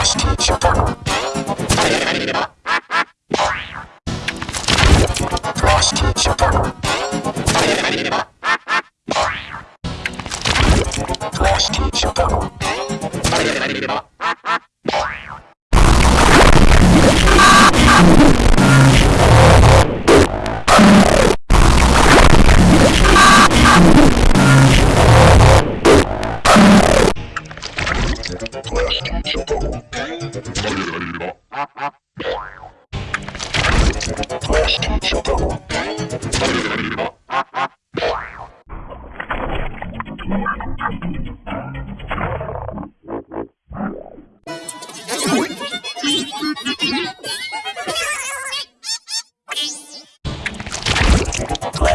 Lost teacher. Прости, чудо. Прости, чудо.